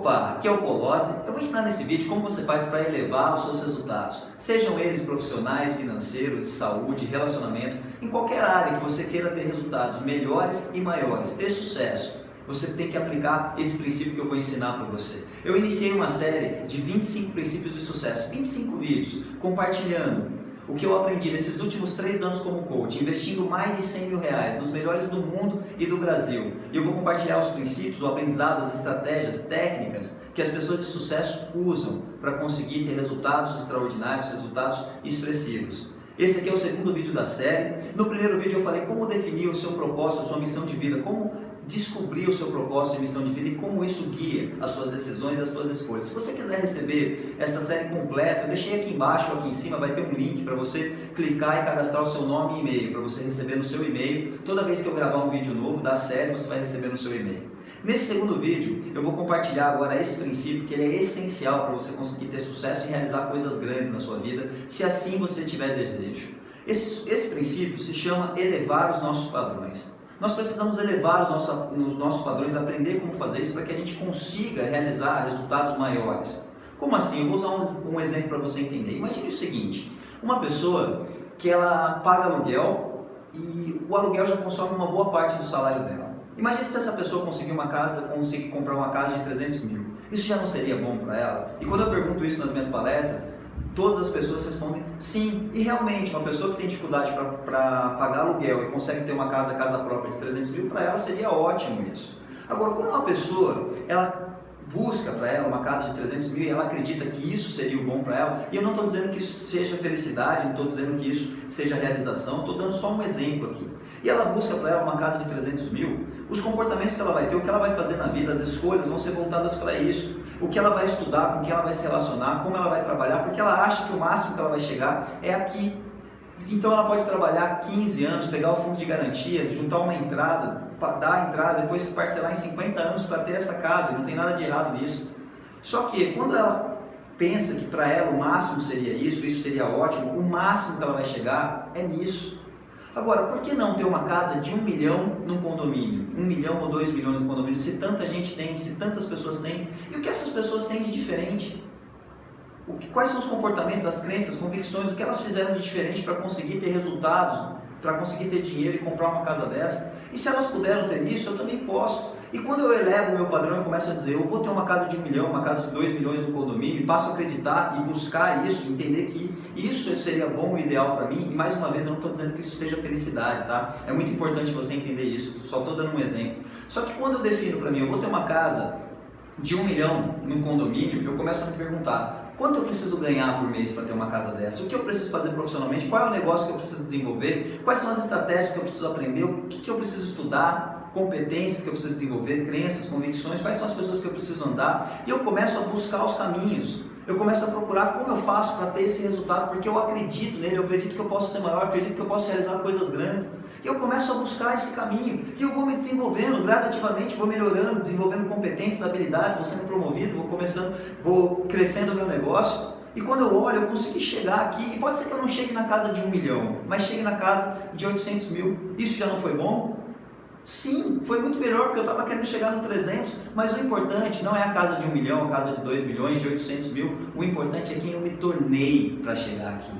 Opa, aqui é o Polozzi. Eu vou ensinar nesse vídeo como você faz para elevar os seus resultados, sejam eles profissionais, financeiros, de saúde, relacionamento, em qualquer área que você queira ter resultados melhores e maiores, ter sucesso. Você tem que aplicar esse princípio que eu vou ensinar para você. Eu iniciei uma série de 25 princípios de sucesso, 25 vídeos, compartilhando o que eu aprendi nesses últimos três anos como coach, investindo mais de 100 mil reais nos melhores do mundo e do Brasil. E eu vou compartilhar os princípios, o aprendizado, as estratégias, técnicas que as pessoas de sucesso usam para conseguir ter resultados extraordinários, resultados expressivos. Esse aqui é o segundo vídeo da série. No primeiro vídeo eu falei como definir o seu propósito, a sua missão de vida, como descobrir o seu propósito e missão de vida e como isso guia as suas decisões e as suas escolhas. Se você quiser receber essa série completa, eu deixei aqui embaixo ou aqui em cima, vai ter um link para você clicar e cadastrar o seu nome e e-mail, para você receber no seu e-mail. Toda vez que eu gravar um vídeo novo da série, você vai receber no seu e-mail. Nesse segundo vídeo, eu vou compartilhar agora esse princípio que ele é essencial para você conseguir ter sucesso e realizar coisas grandes na sua vida, se assim você tiver desejo. Esse, esse princípio se chama elevar os nossos padrões. Nós precisamos elevar os nossos, os nossos padrões, aprender como fazer isso para que a gente consiga realizar resultados maiores. Como assim? Eu vou usar um, um exemplo para você entender. Imagine o seguinte, uma pessoa que ela paga aluguel e o aluguel já consome uma boa parte do salário dela. Imagine se essa pessoa conseguir uma casa, conseguir comprar uma casa de 300 mil. Isso já não seria bom para ela? E quando eu pergunto isso nas minhas palestras, todas as pessoas respondem sim. E realmente, uma pessoa que tem dificuldade para pagar aluguel e consegue ter uma casa, casa própria de 300 mil, para ela seria ótimo isso. Agora, quando uma pessoa, ela busca para ela uma casa de 300 mil e ela acredita que isso seria o bom para ela, e eu não estou dizendo que isso seja felicidade, não estou dizendo que isso seja realização, estou dando só um exemplo aqui. E ela busca para ela uma casa de 300 mil, os comportamentos que ela vai ter, o que ela vai fazer na vida, as escolhas vão ser voltadas para isso. O que ela vai estudar, com quem ela vai se relacionar, como ela vai trabalhar, porque ela acha que o máximo que ela vai chegar é aqui. Então ela pode trabalhar 15 anos, pegar o fundo de garantia, juntar uma entrada, dar a entrada, depois parcelar em 50 anos para ter essa casa, não tem nada de errado nisso. Só que quando ela pensa que para ela o máximo seria isso, isso seria ótimo, o máximo que ela vai chegar é nisso. Agora, por que não ter uma casa de um milhão num condomínio? Um milhão ou dois milhões no condomínio, se tanta gente tem, se tantas pessoas têm. E o que essas pessoas têm de diferente? Que, quais são os comportamentos, as crenças, as convicções, o que elas fizeram de diferente para conseguir ter resultados, para conseguir ter dinheiro e comprar uma casa dessa? E se elas puderam ter isso, eu também posso. E quando eu elevo o meu padrão e começo a dizer, eu vou ter uma casa de um milhão, uma casa de dois milhões no condomínio, e passo a acreditar e buscar isso, entender que isso seria bom e ideal para mim, e mais uma vez eu não estou dizendo que isso seja felicidade, tá? É muito importante você entender isso, só estou dando um exemplo. Só que quando eu defino para mim, eu vou ter uma casa de um milhão no condomínio, eu começo a me perguntar, quanto eu preciso ganhar por mês para ter uma casa dessa? O que eu preciso fazer profissionalmente? Qual é o negócio que eu preciso desenvolver? Quais são as estratégias que eu preciso aprender? O que, que eu preciso estudar? competências que eu preciso desenvolver, crenças, convicções, quais são as pessoas que eu preciso andar, e eu começo a buscar os caminhos. Eu começo a procurar como eu faço para ter esse resultado, porque eu acredito nele, eu acredito que eu posso ser maior, eu acredito que eu posso realizar coisas grandes. E eu começo a buscar esse caminho, e eu vou me desenvolvendo gradativamente, vou melhorando, desenvolvendo competências, habilidades, vou sendo promovido, vou começando, vou crescendo o meu negócio. E quando eu olho, eu consegui chegar aqui, e pode ser que eu não chegue na casa de um milhão, mas chegue na casa de 800 mil. Isso já não foi bom? Sim, foi muito melhor porque eu estava querendo chegar no 300, mas o importante não é a casa de 1 milhão, a casa de 2 milhões, de 800 mil, o importante é quem eu me tornei para chegar aqui.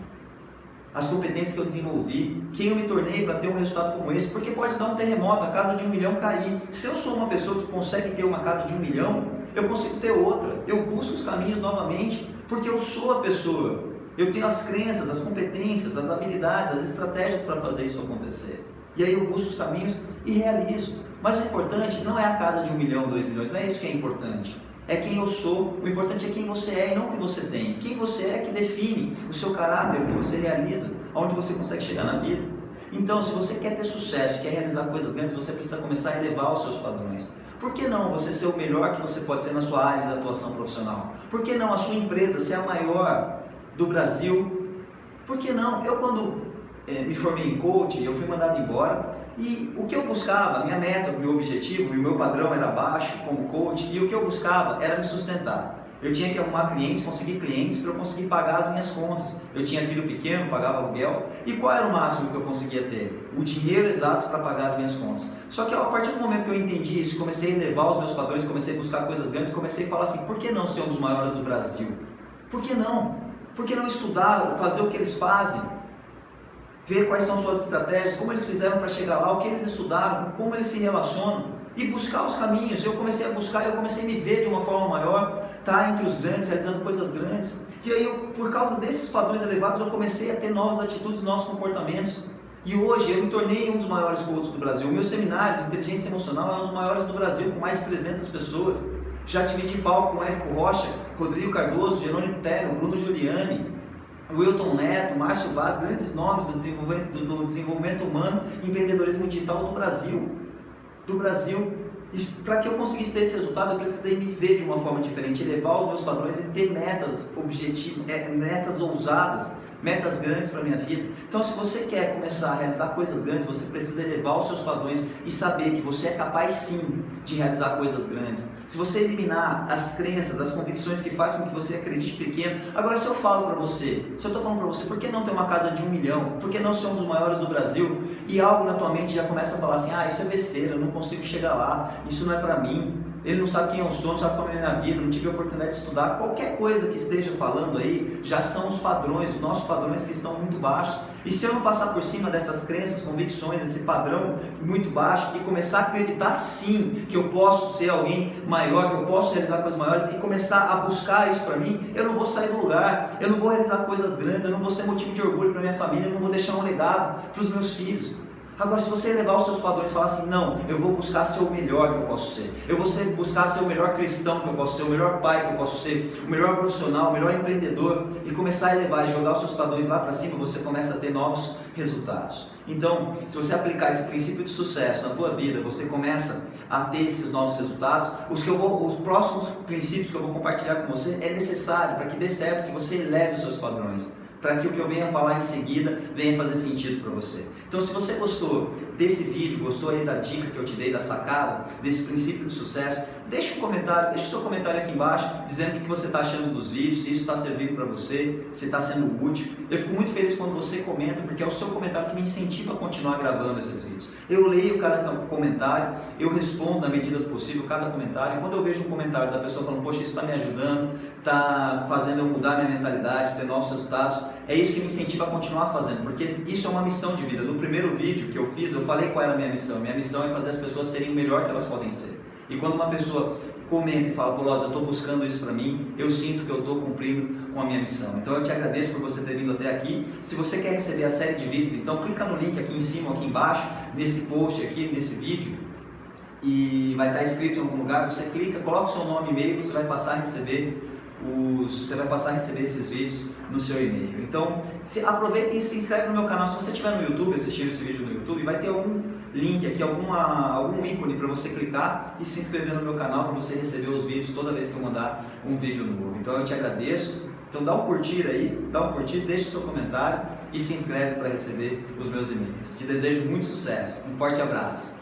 As competências que eu desenvolvi, quem eu me tornei para ter um resultado como esse, porque pode dar um terremoto, a casa de 1 milhão cair. Se eu sou uma pessoa que consegue ter uma casa de 1 milhão, eu consigo ter outra, eu busco os caminhos novamente, porque eu sou a pessoa, eu tenho as crenças, as competências, as habilidades, as estratégias para fazer isso acontecer. E aí eu busco os caminhos e realizo. Mas o importante não é a casa de um milhão, dois milhões, não é isso que é importante. É quem eu sou, o importante é quem você é e não o que você tem. Quem você é que define o seu caráter, o que você realiza, aonde você consegue chegar na vida. Então, se você quer ter sucesso, quer realizar coisas grandes, você precisa começar a elevar os seus padrões. Por que não você ser o melhor que você pode ser na sua área de atuação profissional? Por que não a sua empresa ser a maior do Brasil? Por que não? Eu quando me formei em coaching, eu fui mandado embora e o que eu buscava, minha meta, meu objetivo, o meu padrão era baixo como coach e o que eu buscava era me sustentar. Eu tinha que arrumar clientes, conseguir clientes para eu conseguir pagar as minhas contas. Eu tinha filho pequeno, pagava aluguel. E qual era o máximo que eu conseguia ter? O dinheiro exato para pagar as minhas contas. Só que a partir do momento que eu entendi isso, comecei a elevar os meus padrões, comecei a buscar coisas grandes, comecei a falar assim: por que não ser um dos maiores do Brasil? Por que não? Por que não estudar, fazer o que eles fazem? Ver quais são suas estratégias, como eles fizeram para chegar lá, o que eles estudaram, como eles se relacionam e buscar os caminhos. Eu comecei a buscar, eu comecei a me ver de uma forma maior, tá entre os grandes, realizando coisas grandes. E aí, eu, por causa desses padrões elevados, eu comecei a ter novas atitudes, novos comportamentos. E hoje eu me tornei um dos maiores coaches do Brasil. O meu seminário de inteligência emocional é um dos maiores do Brasil, com mais de 300 pessoas. Já dividi palco com Érico Rocha, Rodrigo Cardoso, Jerônimo Terno, Bruno Giuliani, Wilton Neto, Márcio Vaz, grandes nomes do desenvolvimento, do desenvolvimento humano e empreendedorismo digital do Brasil do Brasil. Para que eu conseguisse ter esse resultado, eu precisei me ver de uma forma diferente, elevar os meus padrões e ter metas objetivas, é, metas ousadas metas grandes para a minha vida. Então, se você quer começar a realizar coisas grandes, você precisa elevar os seus padrões e saber que você é capaz sim de realizar coisas grandes. Se você eliminar as crenças, as convicções que fazem com que você acredite pequeno. Agora, se eu falo para você, se eu estou falando para você, por que não ter uma casa de um milhão? Por que não ser um dos maiores do Brasil? E algo na tua mente já começa a falar assim: ah, isso é besteira, eu não consigo chegar lá, isso não é para mim ele não sabe quem eu sou, não sabe como é a minha vida, não tive a oportunidade de estudar, qualquer coisa que esteja falando aí, já são os padrões, os nossos padrões que estão muito baixos. E se eu não passar por cima dessas crenças, convicções, esse padrão muito baixo e começar a acreditar sim que eu posso ser alguém maior, que eu posso realizar coisas maiores e começar a buscar isso para mim, eu não vou sair do lugar, eu não vou realizar coisas grandes, eu não vou ser motivo de orgulho para minha família, eu não vou deixar um legado para os meus filhos. Agora, se você elevar os seus padrões e falar assim, não, eu vou buscar ser o melhor que eu posso ser, eu vou ser, buscar ser o melhor cristão que eu posso ser, o melhor pai que eu posso ser, o melhor profissional, o melhor empreendedor, e começar a elevar e jogar os seus padrões lá para cima, você começa a ter novos resultados. Então, se você aplicar esse princípio de sucesso na tua vida, você começa a ter esses novos resultados. Os, que eu vou, os próximos princípios que eu vou compartilhar com você é necessário para que dê certo, que você eleve os seus padrões para que o que eu venha falar em seguida venha fazer sentido para você. Então, se você gostou desse vídeo, gostou aí da dica que eu te dei, da sacada, desse princípio de sucesso, deixa um comentário, deixa o seu comentário aqui embaixo, dizendo o que você está achando dos vídeos, se isso está servindo para você, se está sendo útil. Eu fico muito feliz quando você comenta, porque é o seu comentário que me incentiva a continuar gravando esses vídeos. Eu leio cada comentário, eu respondo na medida do possível cada comentário, e quando eu vejo um comentário da pessoa falando, poxa, isso está me ajudando, está fazendo eu mudar minha mentalidade, ter novos resultados, é isso que me incentiva a continuar fazendo, porque isso é uma missão de vida. No primeiro vídeo que eu fiz, eu falei qual era a minha missão. Minha missão é fazer as pessoas serem o melhor que elas podem ser. E quando uma pessoa comenta e fala, Polosa, eu estou buscando isso para mim, eu sinto que eu estou cumprindo com a minha missão. Então eu te agradeço por você ter vindo até aqui. Se você quer receber a série de vídeos, então clica no link aqui em cima, aqui embaixo, nesse post aqui, nesse vídeo, e vai estar escrito em algum lugar, você clica, coloca o seu nome e e-mail, você vai passar a receber os, você vai passar a receber esses vídeos no seu e-mail. Então, se, aproveita e se inscreve no meu canal. Se você estiver no YouTube, assistindo esse vídeo no YouTube, vai ter algum link aqui, alguma, algum ícone para você clicar e se inscrever no meu canal para você receber os vídeos toda vez que eu mandar um vídeo novo. Então, eu te agradeço. Então, dá um curtir aí, dá um curtir, deixa o seu comentário e se inscreve para receber os meus e-mails. Te desejo muito sucesso. Um forte abraço.